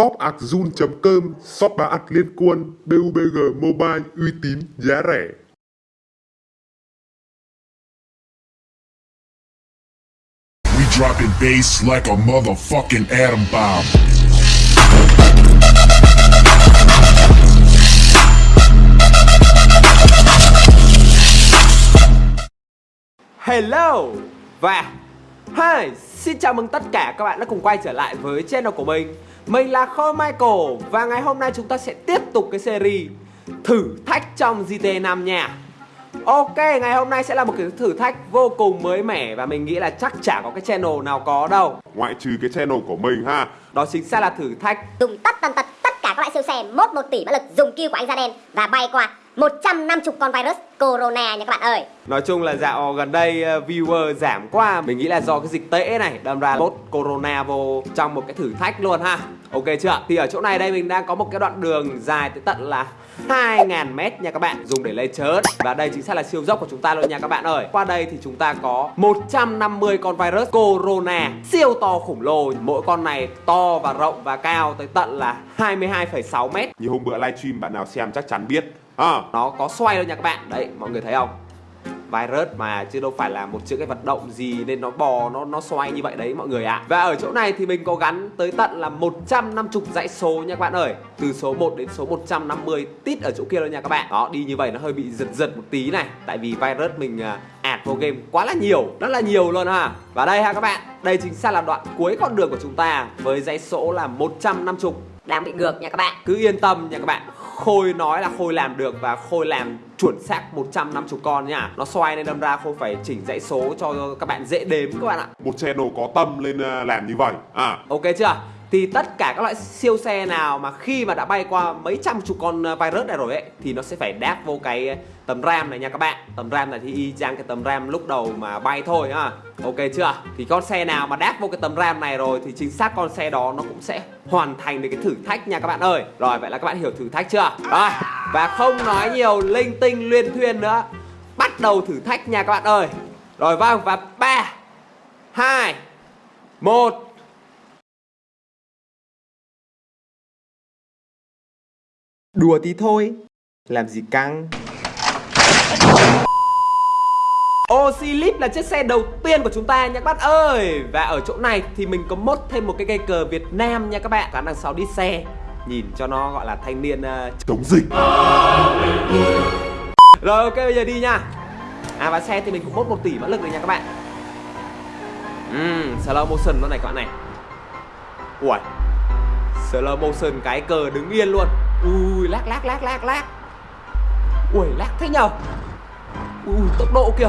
shop akzun.com, shop bán ạc liên quân, BUBG Mobile uy tín, giá rẻ. We dropping bass like a motherfucking atom bomb. Hello và Hi, xin chào mừng tất cả các bạn đã cùng quay trở lại với channel của mình Mình là Khôi Michael và ngày hôm nay chúng ta sẽ tiếp tục cái series thử thách trong GTA 5 nha. Ok, ngày hôm nay sẽ là một cái thử thách vô cùng mới mẻ và mình nghĩ là chắc chả có cái channel nào có đâu. Ngoại trừ cái channel của mình ha. Đó chính xác là thử thách. Dùng tất tần tật tất cả các loại siêu xe mốt 1 tỷ mã lực dùng kill của anh da đen và bay qua 150 con virus corona nha các bạn ơi. Nói chung là dạo gần đây uh, viewer giảm quá. Mình nghĩ là do cái dịch tễ này đâm ra bot corona vô trong một cái thử thách luôn ha Ok chưa? Thì ở chỗ này đây mình đang có một cái đoạn đường dài tới tận là 2.000 mét nha các bạn. Dùng để lấy chớt. Và đây chính xác là siêu dốc của chúng ta luôn nha các bạn ơi. Qua đây thì chúng ta có 150 con virus corona Siêu to khủng lồ. Mỗi con này to và rộng và cao tới tận là 22,6 mét. Như hôm bữa livestream bạn nào xem chắc chắn biết. À, nó có xoay luôn nha các bạn. Đấy mọi người thấy không virus mà chứ đâu phải là một chữ cái vận động gì nên nó bò nó nó xoay như vậy đấy mọi người ạ. À. và ở chỗ này thì mình có gắn tới tận là 150 dãy số nha các bạn ơi. Từ số 1 đến số 150 tít ở chỗ kia luôn nha các bạn. Đó đi như vậy nó hơi bị giật giật một tí này. Tại vì virus mình à, ạt vào game quá là nhiều rất là nhiều luôn ha. Và đây ha các bạn đây chính xác là đoạn cuối con đường của chúng ta với dãy số là 150 đang bị ngược nha các bạn. Cứ yên tâm nha các bạn Khôi nói là Khôi làm được và Khôi làm chuẩn xác 150 con nha Nó xoay nên đâm ra Khôi phải chỉnh dãy số cho các bạn dễ đếm các bạn ạ một channel có tâm lên à, làm như vậy. À, Ok chưa? Thì tất cả các loại siêu xe nào mà khi mà đã bay qua mấy trăm chục con ờ, virus này rồi ấy, Thì nó sẽ phải đáp vô cái ờ, tấm RAM này nha các bạn. Tấm RAM này thì y chang cái tấm RAM lúc đầu mà bay thôi, ha. Ok chưa? Thì con xe nào mà đáp vô cái tấm RAM này rồi Thì chính xác con xe đó nó cũng sẽ hoàn thành được cái thử thách nha các bạn ơi. Rồi, vậy là các bạn hiểu thử thách chưa? Rồi, và không nói nhiều, linh tinh luyên thuyên nữa. Bắt đầu thử thách nha các bạn ơi. Rồi vâng và 3 2 1 Đùa tí thôi. Làm gì căng? Oxylip là chiếc xe đầu tiên của chúng ta nha các bạn ơi. Và ở chỗ này thì mình có mốt thêm một cái cây cờ Việt Nam nha các bạn. Cả đằng sau đi xe. Nhìn cho nó gọi là thanh niên uh, chống dịch. Rồi ok bây giờ đi nha. À và xe thì mình cũng mốt 1 tỷ mã lực rồi nha các bạn. Uhm, slow motion luôn này các bạn này. Ui Slow motion cái cờ đứng yên luôn. Ui lác lác lác lác lác. Ui, lác thế nhờ. Ui tốc độ kìa.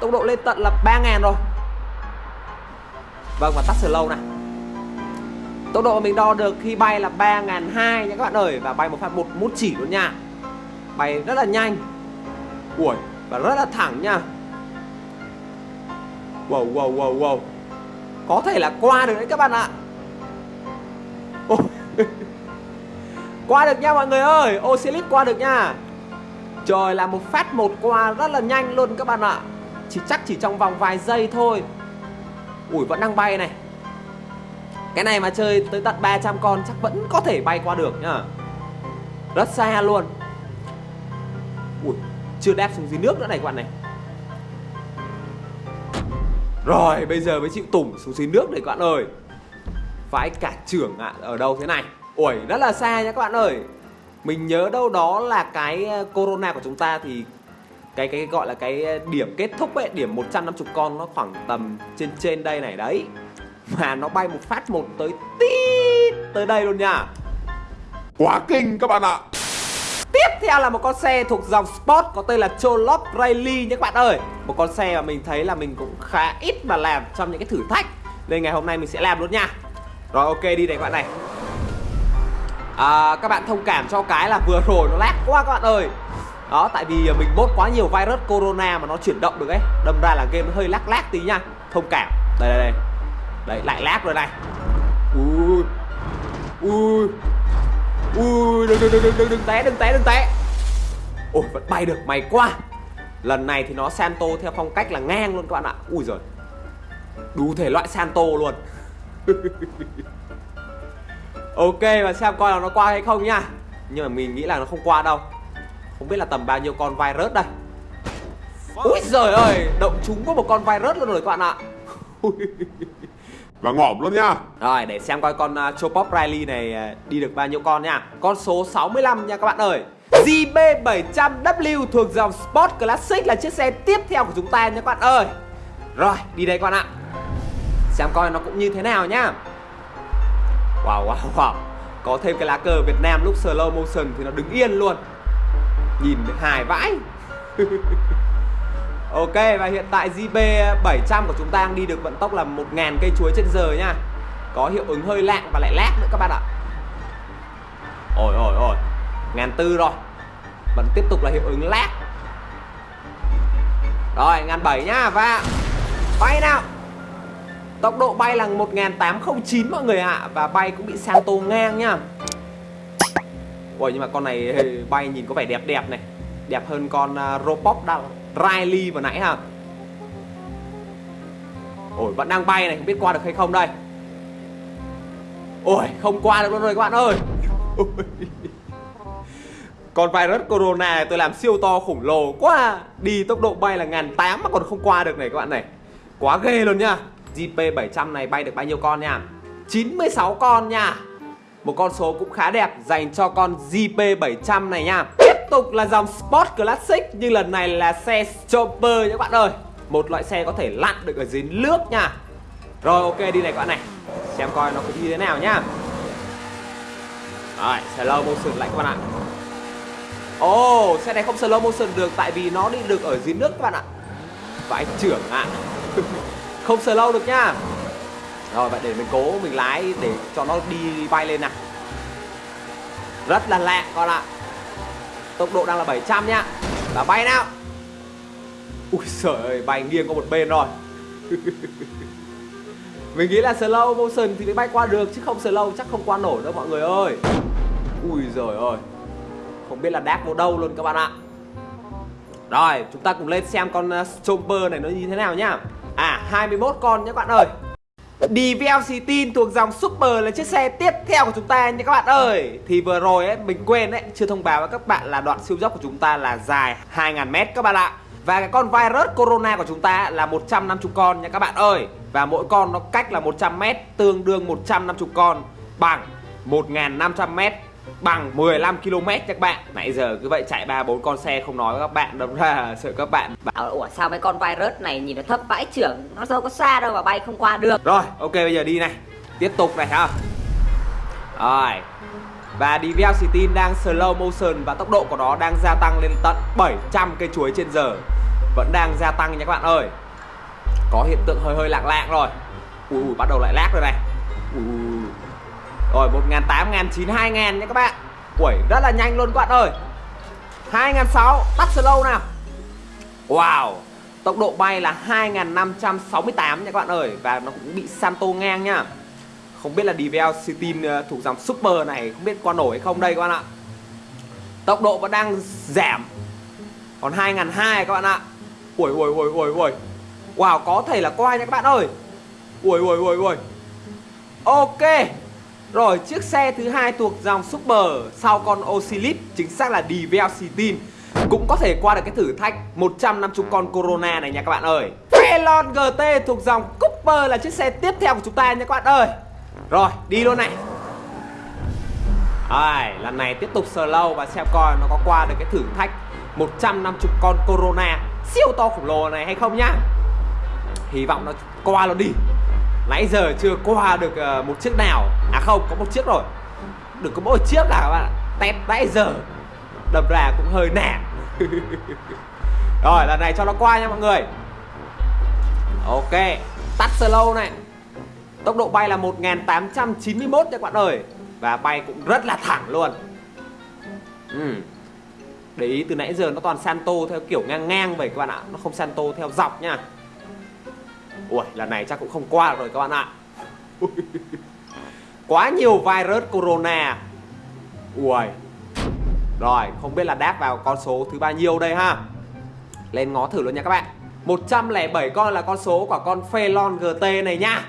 Tốc độ lên tận là 3.000 rồi. Vâng và tắt slow này. Tốc độ mình đo được khi bay là 3.200 nha các bạn ơi. Và bay một phát một mút chỉ luôn nha. Bay rất là nhanh. Ui, và rất là thẳng nha. Wow wow wow wow. Có thể là qua được đấy các bạn ạ. Ôi. Qua được nha mọi người ơi Oxylip qua được nha. Trời, là một phát một qua rất là nhanh luôn các bạn ạ. Chỉ chắc chỉ trong vòng vài giây thôi. Ui vẫn đang bay này. Cái này mà chơi tới tận 300 con chắc vẫn có thể bay qua được nhá. Rất xa luôn. Ui chưa đáp xuống dưới nước nữa này các bạn này. Rồi, bây giờ mới chịu tủng xuống dưới nước này các bạn ơi. Vãi cả trưởng ạ, Ở đâu thế này? Ui rất là xa nha các bạn ơi. Mình nhớ đâu đó là cái ờ, corona của chúng ta thì cái cái gọi là cái điểm kết thúc ấy điểm 150 con nó khoảng tầm trên trên đây này đấy. Mà nó bay một phát một tới tít tới đây luôn nha. Quá kinh các bạn ạ. Tiếp theo là một con xe thuộc dòng Sport có tên là Cholop Rally nhé các bạn ơi. Một con xe mà mình thấy là mình cũng khá ít mà làm trong những cái thử thách. Nên ngày hôm nay mình sẽ làm luôn nha. Rồi ok đi này các bạn này à, Các bạn thông cảm cho cái là vừa rồi nó lag quá các bạn ơi. Đó tại vì mình bốt quá nhiều virus corona mà nó chuyển động được ấy. Đâm ra là game nó hơi lag lag tí nha. Thông cảm. Đây đây đây. Đấy lại lag rồi này. Ui. Ui. Ui đừng đừng đừng đừng đừng, đừng té đừng té đừng té. Ôi vẫn bay được mày quá. Lần này thì nó Santo theo phong cách là ngang luôn các bạn ạ. Ui rồi Đủ thể loại Santo luôn. Ok và xem coi là nó qua hay không nha. Nhưng mà mình nghĩ là nó không qua đâu. Không biết là tầm bao nhiêu con virus đây. Úi giời ơi Động chúng có một con virus luôn rồi các bạn ạ. Và ngỏm luôn nha. Rồi để xem coi con uh, Chopop Riley này uh, đi được bao nhiêu con nha. Con số 65 nha các bạn ơi. JB700W thuộc dòng Sport Classic là chiếc xe tiếp theo của chúng ta nha các bạn ơi. Rồi đi đây các bạn ạ. Xem coi nó cũng như thế nào nhá Wow wow wow. Có thêm cái lá cờ Việt Nam lúc slow motion thì nó đứng yên luôn. Nhìn hài vãi. Ok, và hiện tại JB700 của chúng ta đang đi được vận tốc là 1.000 cây chuối trên giờ nha. Có hiệu ứng hơi lạng và lại lát nữa các bạn ạ. Ôi ôi ôi. Ngàn tư rồi. Vẫn tiếp tục là hiệu ứng lát Rồi, ngàn bảy nhá và Bay nào. Tốc độ bay là 1809 mọi người ạ Và bay cũng bị Santo ngang nhá. Ôi nhưng mà con này bay nhìn có vẻ đẹp đẹp này. Đẹp hơn con uh, Robot Riley vừa nãy ha. Ôi vẫn đang bay này Không biết qua được hay không đây. Ôi không qua được luôn rồi các bạn ơi. Con virus corona này tôi làm siêu to khủng lồ quá. Đi tốc độ bay là ngàn tám mà còn không qua được này các bạn này. Quá ghê luôn nha GP700 này bay được bao nhiêu con nha? 96 con nha. Một con số cũng khá đẹp dành cho con GP700 này nha. Tiếp tục là dòng Sport Classic Nhưng lần này là xe Chopper nha các bạn ơi. Một loại xe có thể lặn được ở dưới nước nha. Rồi ok đi này các bạn này. Xem coi nó cũng như thế nào nhá. Rồi slow motion lại các bạn ạ. Ồ oh, xe này không slow motion được Tại vì nó đi được ở dưới nước các bạn ạ. Vãi trưởng ạ. Không sờ lâu được nhá Rồi vậy để mình cố mình lái để cho nó đi bay lên nào. Rất là lẹ con ạ. Tốc độ đang là 700 nhá Và bay nào. Ui trời ơi bay nghiêng có một bên rồi. Mình nghĩ là slow motion thì mới bay qua được Chứ không slow chắc không qua nổi đâu mọi người ơi. Ui giời ơi. Không biết là đáp vào đâu luôn các bạn ạ. Rồi chúng ta cùng lên xem con ờ, uh, Stomper này nó như thế nào nhá À 21 con nhé các bạn ơi. DVLC tin thuộc dòng Super là chiếc xe tiếp theo của chúng ta nha các bạn ơi. Thì vừa rồi ấy, mình quên ấy, chưa thông báo với các bạn là đoạn siêu dốc của chúng ta là dài 2.000m các bạn ạ. Và cái con Virus Corona của chúng ta là 150 con nha các bạn ơi. Và mỗi con nó cách là 100m tương đương 150 con bằng 1.500m bằng 15 km các bạn. Nãy giờ cứ vậy chạy ba bốn con xe không nói với các bạn Đâm ra sợ các bạn bảo ủa sao mấy con virus này nhìn nó thấp vãi trưởng nó đâu có xa đâu mà bay không qua được. Rồi ok bây giờ đi này. Tiếp tục này ha. Rồi. Và DVL City đang slow motion và tốc độ của nó đang gia tăng lên tận 700 cây chuối trên giờ. Vẫn đang gia tăng nha các bạn ơi. Có hiện tượng hơi hơi lạng lạng rồi. Ui, ui bắt đầu lại lag rồi này. Ui rồi 1.800, 1.900, 2.000 nha các bạn. Ui rất là nhanh luôn các bạn ơi. 2.600 tắt slow nào. Wow Tốc độ bay là 2.568 nha các bạn ơi. Và nó cũng bị Santo ngang nha. Không biết là DVL Steam ờ, thuộc dòng Super này Không biết qua nổi hay không đây các bạn ạ. Tốc độ vẫn đang giảm. Còn 2.200 các bạn ạ. Ui ui ui ui ui Wow có thể là qua nha các bạn ơi. Ui ui ui ui Ok rồi chiếc xe thứ hai thuộc dòng Super sau con Ocelot, chính xác là DVL cũng có thể qua được cái thử thách 150 con Corona này nha các bạn ơi. Felon GT thuộc dòng Cooper là chiếc xe tiếp theo của chúng ta nha các bạn ơi. Rồi, đi luôn này. Rồi, lần này tiếp tục slow và xem coi nó có qua được cái thử thách 150 con Corona siêu to khổng lồ này hay không nhá. Hy vọng nó qua nó đi. Nãy giờ chưa qua được ờ, một chiếc nào. À không, có một chiếc rồi. Đừng có mỗi chiếc nào các bạn tét nãy giờ đầm ra cũng hơi nản. Rồi, lần này cho nó qua nha mọi người. Ok Tắt slow này. Tốc độ bay là 1891 nha các bạn ơi. Và bay cũng rất là thẳng luôn. Ừ. Để ý từ nãy giờ nó toàn Santo theo kiểu ngang ngang vậy các bạn ạ. Nó không Santo theo dọc nha. Ui, lần này chắc cũng không qua rồi các bạn ạ. Quá nhiều virus corona. Ui. Rồi, không biết là đáp vào con số thứ bao nhiêu đây ha. Lên ngó thử luôn nha các bạn. 107 con là con số của con Phelon GT này nha.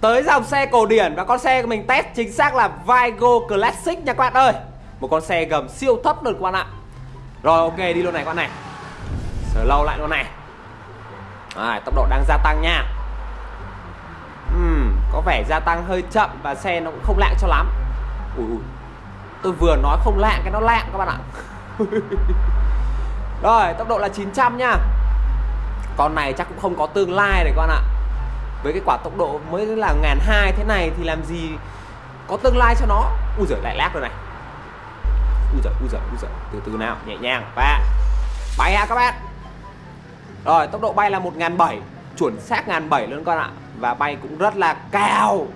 Tới dòng xe cổ điển và con xe của mình test chính xác là Vigo Classic nha các bạn ơi. Một con xe gầm siêu thấp luôn các bạn ạ. Rồi ok đi luôn này các bạn này. Sở lâu lại luôn này à, Tốc độ đang gia tăng nha. Uhm, Có vẻ gia tăng hơi chậm và xe nó cũng không lạng cho lắm. Ui ui. Tôi vừa nói không lạng cái nó lạng các bạn ạ. Rồi tốc độ là 900 nha. Con này chắc cũng không có tương lai này các bạn ạ. Với cái quả tốc độ mới là ngàn hai thế này thì làm gì có tương lai cho nó? Ui giời lại lác rồi này. Ui giời ui giời ui giời. Từ từ nào nhẹ nhàng. Và bay ha các bạn rồi, tốc độ bay là một ngàn bảy, chuẩn xác ngàn bảy luôn con ạ. Và bay cũng rất là cao,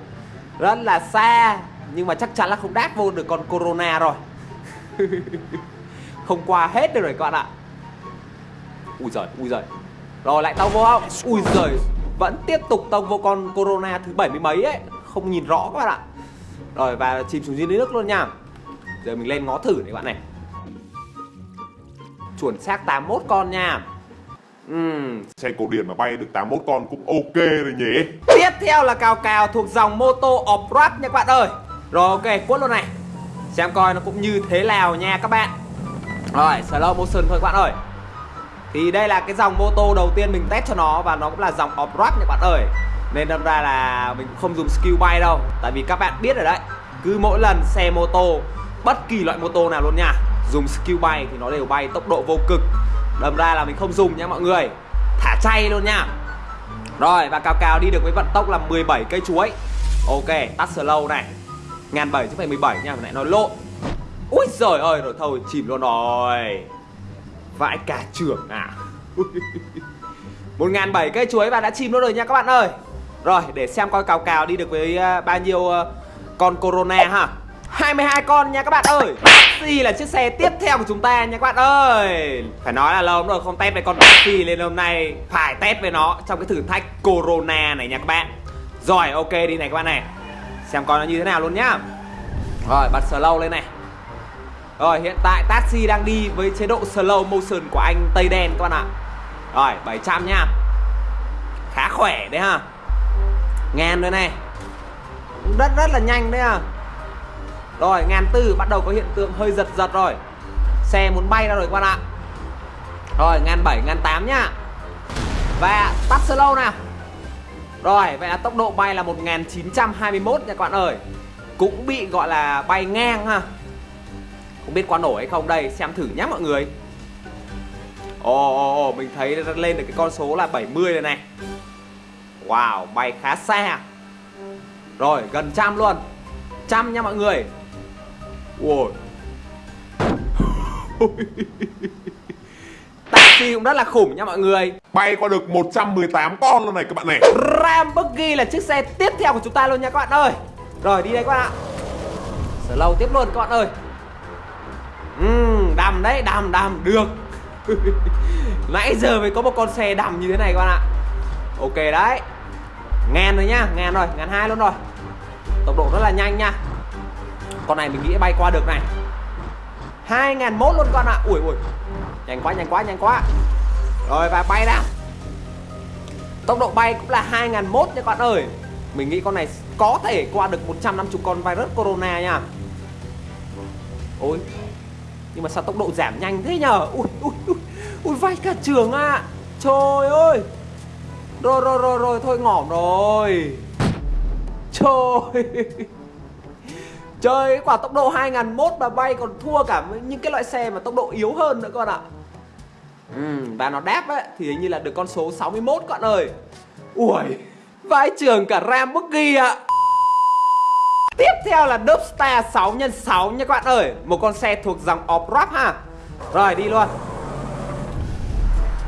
rất là xa, nhưng mà chắc chắn là không đáp vô được con corona rồi. Không qua hết được rồi các bạn ạ. Ui giời ui giời. Rồi, lại tao vô không? Ui giời, vẫn tiếp tục tông vô con Corona thứ 70 mấy ấy. Không nhìn rõ các bạn ạ. Rồi, và chìm xuống dưới nước luôn nha. Giờ mình lên ngó thử này các bạn này. Chuẩn xác 81 con nha uhm. Xe cổ điển mà bay được 81 con cũng ok rồi nhỉ? Tiếp theo là cào cào thuộc dòng mô tô off-road nha các bạn ơi. Rồi ok, quất luôn này. Xem coi nó cũng như thế nào nha các bạn. Rồi, slow motion thôi các bạn ơi. Thì đây là cái dòng mô tô đầu tiên mình test cho nó Và nó cũng là dòng off-road các bạn ơi. Nên đâm ra là mình không dùng skill bay đâu. Tại vì các bạn biết rồi đấy Cứ mỗi lần xe mô tô Bất kỳ loại mô tô nào luôn nha Dùng skill bay thì nó đều bay tốc độ vô cực. Đâm ra là mình không dùng nha mọi người. Thả chay luôn nha. Rồi, và cào cào đi được với vận tốc là 17 cây chuối. Ok, tắt slow này. Ngàn bảy chứ phải 17 nha Mình lại nói lộn. Úi giời ơi, rồi thôi, chìm luôn rồi. Vãi cả trưởng à. Một ngàn bảy cây chuối và đã chìm luôn rồi nha các bạn ơi. Rồi, để xem coi cào cào đi được với à, bao nhiêu à, con Corona ha. 22 con nha các bạn ơi. Taxi là chiếc xe tiếp theo của chúng ta nha các bạn ơi. Phải nói là lâu lắm rồi không test với con taxi Nên hôm nay phải test với nó trong cái thử thách Corona này nha các bạn. Rồi, ok, đi này các bạn này. Xem coi nó như thế nào luôn nhá. Rồi bật slow lên này. Rồi, hiện tại taxi đang đi với chế độ slow motion của anh Tây Đen các bạn ạ. Rồi 700 nha. Khá khỏe đấy ha. Ngàn rồi này. Rất rất là nhanh đấy à rồi ngàn tư bắt đầu có hiện tượng hơi giật giật rồi. Xe muốn bay ra rồi các bạn ạ. Rồi ngàn bảy ngàn tám nhá. Và tắt slow nào. Rồi vậy là tốc độ bay là 1921 nha các bạn ơi. Cũng bị gọi là bay ngang ha. Không biết qua nổi hay không đây Xem thử nhé mọi người. Ồ, oh, oh, mình thấy lên được cái con số là 70 này này. Wow, bay khá xa. Rồi, gần trăm luôn. Trăm nha mọi người. Ui Taxi cũng rất là khủng nha mọi người. Bay qua được 118 con luôn này các bạn này. Lamborghini là chiếc xe tiếp theo của chúng ta luôn nha các bạn ơi. Rồi đi đây các bạn ạ. Slow tiếp luôn các bạn ơi. Uhm, đầm đấy đầm đầm được. Nãy giờ mới có một con xe đầm như thế này các bạn ạ. Ok đấy. Ngàn rồi nhá ngàn rồi ngàn hai luôn rồi. Tốc độ rất là nhanh nha con này mình nghĩ bay qua được này. Hai ngàn mốt luôn con ạ. Ui ui. Nhanh quá nhanh quá nhanh quá. Rồi, và bay ra. Tốc độ bay cũng là hai ngàn mốt nha các bạn ơi. Mình nghĩ con này có thể qua được 150 con virus corona nha. Ôi. Nhưng mà sao tốc độ giảm nhanh thế nhở Ui ui ui. Ui, vai cả trường ạ. À. Trời ơi. Rồi rồi rồi rồi, thôi ngỏm rồi. Trời. Trời quả tốc độ 2001 mà bay còn thua cả những cái loại xe mà tốc độ yếu hơn nữa con ạ. Ừ, Và nó đáp ấy thì hình như là được con số 61 con ơi. Ui vãi trường cả Ram Buggy ạ. Tiếp theo là Dubstar 6x6 nha các bạn ơi. Một con xe thuộc dòng off-road ha. Rồi đi luôn.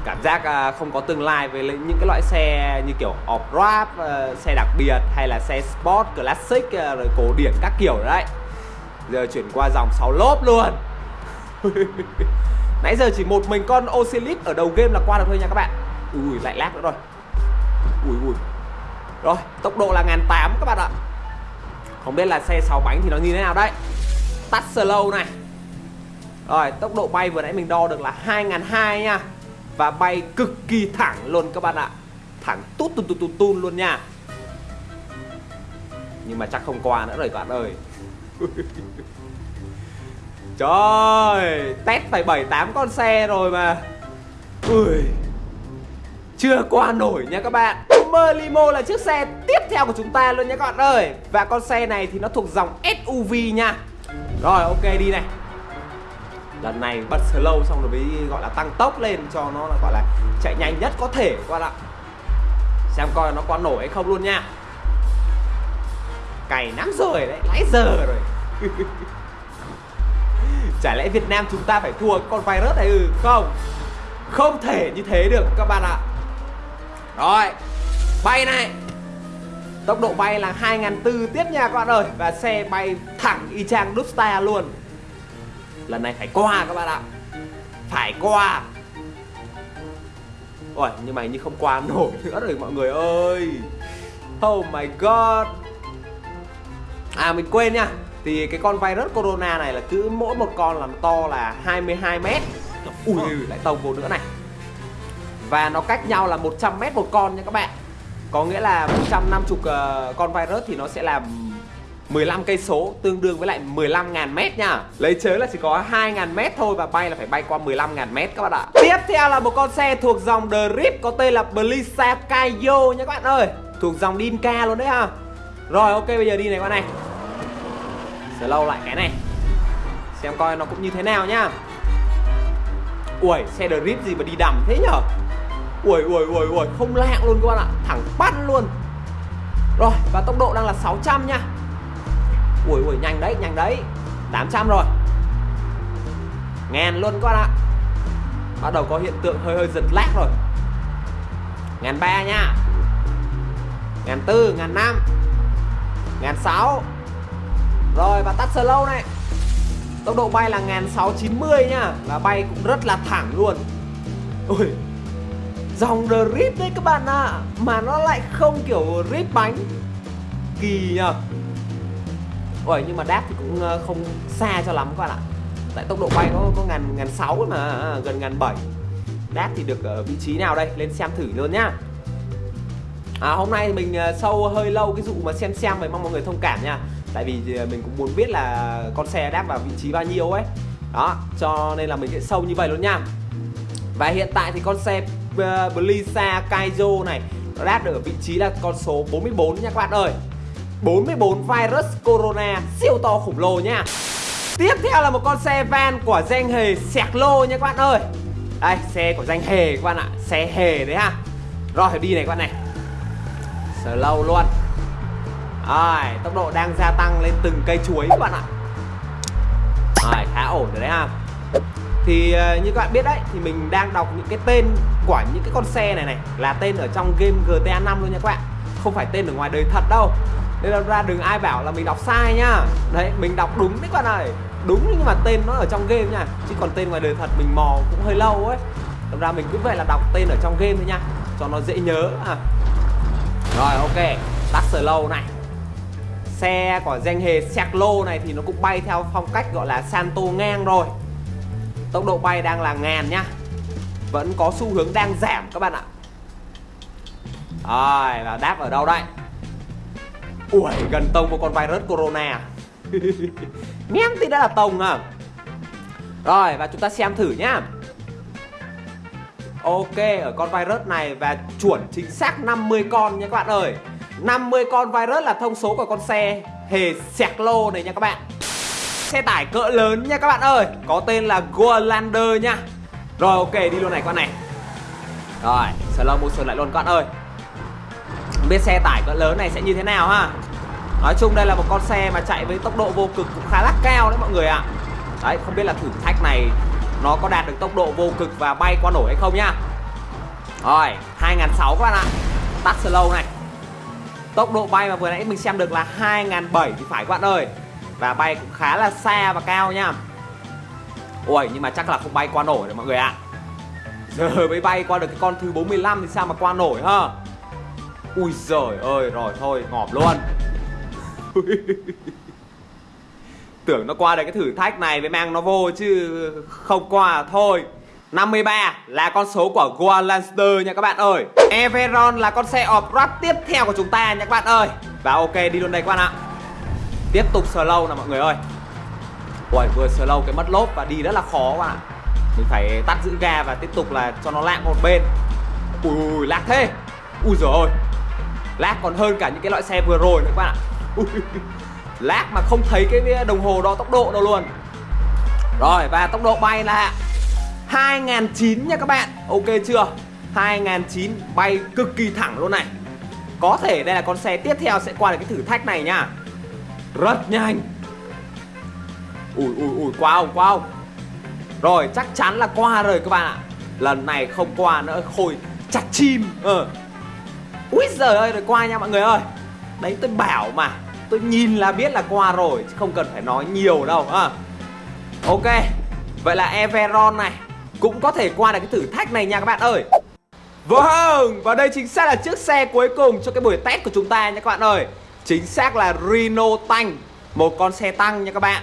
Cảm giác à, không có tương lai với những cái loại xe như kiểu off-road, ờ, xe đặc biệt hay là xe sport, classic, ờ, rồi cổ điển các kiểu đấy. Giờ chuyển qua dòng 6 lốp luôn. Nãy giờ chỉ một mình con Ocelip ở đầu game là qua được thôi nha các bạn. Ui lại lag nữa rồi. Ui ui. Rồi tốc độ là 1008 các bạn ạ. Không biết là xe 6 bánh thì nó như thế nào đấy. Tắt slow này. Rồi tốc độ bay vừa nãy mình đo được là 2002 nha. Và bay cực kỳ thẳng luôn các bạn ạ. Thẳng tút tút tút tút luôn nha. Nhưng mà chắc không qua nữa rồi các bạn ơi. Trời, Test phải 7-8 con xe rồi mà. Ui, Chưa qua nổi nha các bạn. Merlimo là chiếc xe tiếp theo của chúng ta luôn nha các bạn ơi. Và con xe này thì nó thuộc dòng SUV nha. Rồi, ok, đi này. Lần này bật slow xong rồi mới gọi là tăng tốc lên cho nó là gọi là chạy nhanh nhất có thể các bạn ạ. Xem coi nó có nổi hay không luôn nha. Cày lắm rồi đấy, lãi giờ rồi. Chả lẽ Việt Nam chúng ta phải thua con virus này ừ không? Không thể như thế được các bạn ạ. Rồi Bay này. Tốc độ bay là 2.400 tiếp nha các bạn ơi. Và xe bay thẳng y chang Dubstar luôn. Lần này phải qua các bạn ạ. Phải qua. Ôi nhưng mà như không qua nổi nữa rồi mọi người ơi. Oh my god. À mình quên nha. Thì cái con virus corona này là cứ mỗi một con làm to là 22 mét. Ui lại tông vô nữa này. Và nó cách nhau là 100 mét một con nha các bạn. Có nghĩa là 150 uh, ờ, con virus thì nó sẽ làm 15 cây số tương đương với lại 15.000 mét nha. Lấy chớ là chỉ có 2.000 mét thôi và bay là phải bay qua 15.000 mét các bạn ạ. Tiếp theo là một con xe thuộc dòng Drift có tên là Blisa Kayo nha các bạn ơi. Thuộc dòng Dinka luôn đấy ha. Rồi, ok, bây giờ đi này các bạn này. Slow lại cái này. Xem coi nó cũng như thế nào nhá Ui xe Drift gì mà đi đầm thế nhở? Ui ui ui ui không lạng luôn các bạn ạ. Thẳng bắt luôn. Rồi, và tốc độ đang là 600 nha. Ui ui nhanh đấy nhanh đấy. 800 rồi. Ngàn luôn các bạn ạ. Bắt đầu có hiện tượng hơi hơi giật lag rồi. Ngàn ba nha. Ngàn tư, ngàn năm. Ngàn sáu. Rồi và tắt slow này. Tốc độ bay là ngàn sáu chín mươi nha, Và bay cũng rất là thẳng luôn. Ui. Dòng drip đấy các bạn ạ. À. Mà nó lại không kiểu rip bánh. Kỳ nhờ. Ôi nhưng mà đáp thì cũng ờ, không xa cho lắm các bạn ạ. Tại tốc độ bay có có ngàn ngàn sáu mà à, gần ngàn bảy. Đáp thì được ở vị trí nào đây? Lên xem thử luôn nhá. À, Hôm nay mình ờ, sâu hơi lâu cái dụ mà xem xem vậy mong mọi người thông cảm nha. Tại vì ờ, mình cũng muốn biết là con xe đáp vào vị trí bao nhiêu ấy. Đó cho nên là mình sẽ sâu như vậy luôn nha. Và hiện tại thì con xe Blisa Kaizo này Nó đáp được ở vị trí là con số 44 nha các bạn ơi. 44 virus corona siêu to khủng lồ nha. Tiếp theo là một con xe van của danh hề Sẹc Lô nha các bạn ơi. Đây, xe của danh hề các bạn ạ, Xe hề đấy ha. Rồi, đi này các bạn này. Slow luôn. Rồi, tốc độ đang gia tăng lên từng cây chuối các bạn ạ. Rồi, khá ổn rồi đấy ha. Thì ờ, như các bạn biết đấy, Thì mình đang đọc những cái tên của những cái con xe này này Là tên ở trong game GTA 5 luôn nha các bạn Không phải tên ở ngoài đời thật đâu nên là ra đừng ai bảo là mình đọc sai nhá. Đấy, mình đọc đúng đấy các bạn ơi. Đúng nhưng mà tên nó ở trong game nha. Chứ còn tên ngoài đời thật mình mò cũng hơi lâu ấy. Thật ra mình cứ vậy là đọc tên ở trong game thôi nha. Cho nó dễ nhớ à. Rồi, ok. Tắt sờ lâu này. Xe của danh hề Seclo này thì nó cũng bay theo phong cách gọi là Santo ngang rồi. Tốc độ bay đang là ngàn nhá Vẫn có xu hướng đang giảm các bạn ạ. Rồi, và đáp ở đâu đây? Ui, gần tông một con virus corona à? Ném thì đã là tông à? Rồi, và chúng ta xem thử nhá. Ok, ở con virus này và chuẩn chính xác 50 con nha các bạn ơi. 50 con virus là thông số của con xe hề sẹc lô này nha các bạn. Xe tải cỡ lớn nha các bạn ơi. Có tên là Golander nha. Rồi, ok, đi luôn này các bạn này. Rồi slow motion lại luôn các bạn ơi không biết xe tải cỡ lớn này sẽ như thế nào ha? Nói chung đây là một con xe mà chạy với tốc độ vô cực cũng khá là cao đấy mọi người ạ. Đấy, không biết là thử thách này nó có đạt được tốc độ vô cực và bay qua nổi hay không nhá. Rồi 2006 các bạn ạ. Tắt slow này. Tốc độ bay mà vừa nãy mình xem được là 2007 thì phải các bạn ơi. Và bay cũng khá là xa và cao nhá. Ui nhưng mà chắc là không bay qua nổi rồi mọi người ạ. Giờ mới bay qua được cái con thứ 45 thì sao mà qua nổi ha? Ui giời ơi, rồi thôi, ngọp luôn. Tưởng nó qua được cái thử thách này mới mang nó vô chứ không qua à. thôi 53 là con số của Goa Lancer nha các bạn ơi. Everon là con xe off-road tiếp theo của chúng ta nha các bạn ơi. Và ok, đi luôn đây các bạn ạ. Tiếp tục slow nè mọi người ơi. Ui vừa slow cái mất lốp và đi rất là khó các bạn ạ. Mình phải tắt giữ ga và tiếp tục là cho nó lạng một bên. Ui ui, lag thế. Ui giời ơi. Lag còn hơn cả những cái loại xe vừa rồi nữa các bạn ạ. Ui, Lag mà không thấy cái đồng hồ đo tốc độ đâu luôn. Rồi và tốc độ bay là 2009 nha các bạn. Ok chưa? 2009 bay cực kỳ thẳng luôn này. Có thể đây là con xe tiếp theo sẽ qua được cái thử thách này nha. Rất nhanh. Ui ui ui qua không qua không. Rồi chắc chắn là qua rồi các bạn ạ. Lần này không qua nữa khôi chặt chim. Ờ. Úi giời ơi, rồi qua nha mọi người ơi. Đấy, tôi bảo mà, Tôi nhìn là biết là qua rồi, Chứ không cần phải nói nhiều đâu à. Ok, Vậy là Everon này Cũng có thể qua được cái thử thách này nha các bạn ơi. Vâng Và đây chính xác là chiếc xe cuối cùng cho cái buổi test của chúng ta nha các bạn ơi. Chính xác là Reno Tank, Một con xe tăng nha các bạn.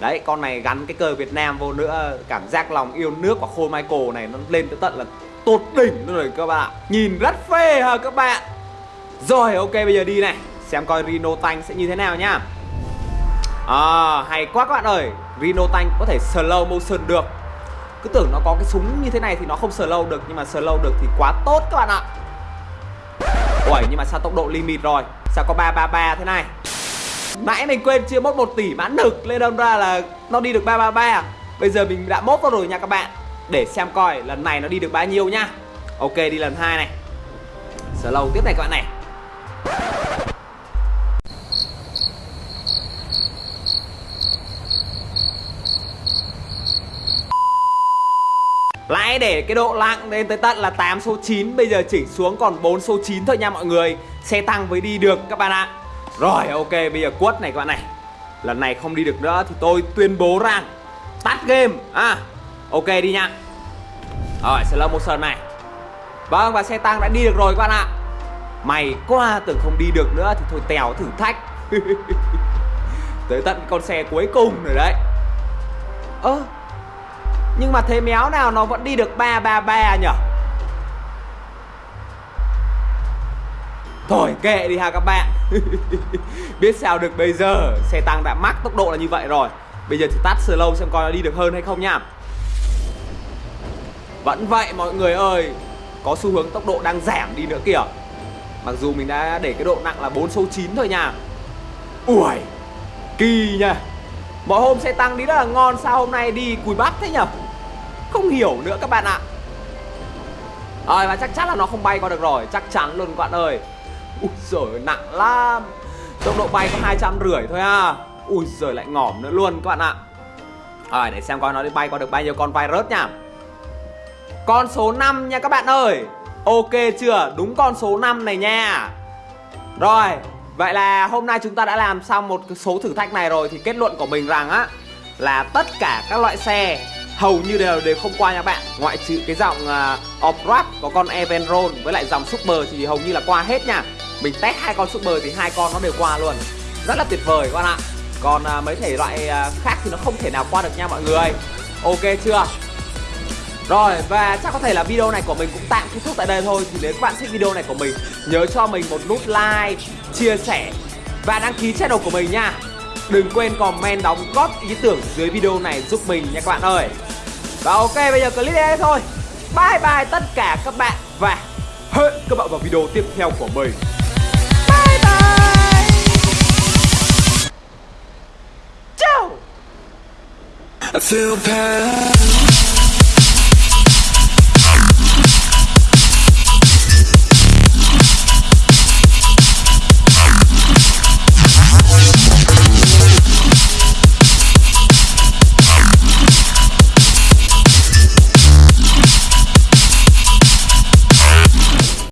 Đấy, con này gắn cái cờ Việt Nam vô nữa, Cảm giác lòng yêu nước của Khôi Michael này Nó lên tới tận là tột đỉnh luôn rồi các bạn. Ạ Nhìn rất phê hả các bạn. Rồi, ok, bây giờ đi này. Xem coi rino Tank sẽ như thế nào nhá. À hay quá các bạn ơi. Rino Tank có thể slow motion được. Cứ tưởng nó có cái súng như thế này thì nó không slow được, Nhưng mà slow được thì quá tốt các bạn ạ. Ui nhưng mà sao tốc độ limit rồi? Sao có 333 thế này? Nãy mình quên chưa mốt 1 tỷ mãn lực Lên đâm ra là nó đi được 333 à? Bây giờ mình đã mốt vào rồi nha các bạn. Để xem coi lần này nó đi được bao nhiêu nhá. Ok, đi lần hai này. Slow tiếp này các bạn này. Lại để cái độ lặng lên tới tận là 8 số 9 Bây giờ chỉnh xuống còn 4 số 9 thôi nha mọi người. Xe tăng mới đi được các bạn ạ. Rồi, ok, bây giờ quất này các bạn này. Lần này không đi được nữa thì tôi tuyên bố rằng Tắt game. À Ok, đi nha. Rồi slow motion này. Vâng và xe tăng đã đi được rồi các bạn ạ. Mày quá, tưởng không đi được nữa thì thôi tèo thử thách. Tới tận con xe cuối cùng rồi đấy. Ơ, Nhưng mà thế méo nào nó vẫn đi được 333 nhở? Thôi, kệ đi ha các bạn. Biết sao được bây giờ, Xe tăng đã mắc tốc độ là như vậy rồi. Bây giờ thì tắt slow xem coi nó đi được hơn hay không nha. Vẫn vậy, mọi người ơi, Có xu hướng tốc độ đang giảm đi nữa kìa. Mặc dù mình đã để cái độ nặng là 4 số 9 thôi nha. Ui Kỳ nha. Mọi hôm xe tăng đi rất là ngon, Sao hôm nay đi cùi bắp thế nhở? Không hiểu nữa các bạn ạ. Rồi, và chắc chắn là nó không bay qua được rồi. Chắc chắn luôn các bạn ơi. Ui giời, nặng lắm. Tốc độ bay có hai trăm rưỡi thôi à Ui giời, lại ngỏm nữa luôn các bạn ạ. Rồi, để xem coi nó đi bay qua được bao nhiêu con virus nha. Con số 5 nha các bạn ơi. Ok chưa? Đúng con số 5 này nha. Rồi Vậy là hôm nay chúng ta đã làm xong một số thử thách này rồi Thì kết luận của mình rằng á Là tất cả các loại xe Hầu như đều đều không qua nha bạn. Ngoại trừ cái dòng uh, à, Off-Road Có con Evenron Với lại dòng Super thì hầu như là qua hết nha. Mình test hai con Super thì hai con nó đều qua luôn. Rất là tuyệt vời các bạn ạ. Còn uh, mấy thể loại uh, khác thì nó không thể nào qua được nha mọi người. Ok chưa? Rồi và chắc có thể là video này của mình cũng tạm kết thúc tại đây thôi. Thì nếu các bạn thích video này của mình Nhớ cho mình một nút like, chia sẻ Và đăng ký channel của mình nha. Đừng quên comment đóng góp ý tưởng dưới video này giúp mình nha các bạn ơi. Và ok bây giờ clip đây thôi. Bye bye tất cả các bạn Và hẹn các bạn vào video tiếp theo của mình. Bye bye. I feel bad.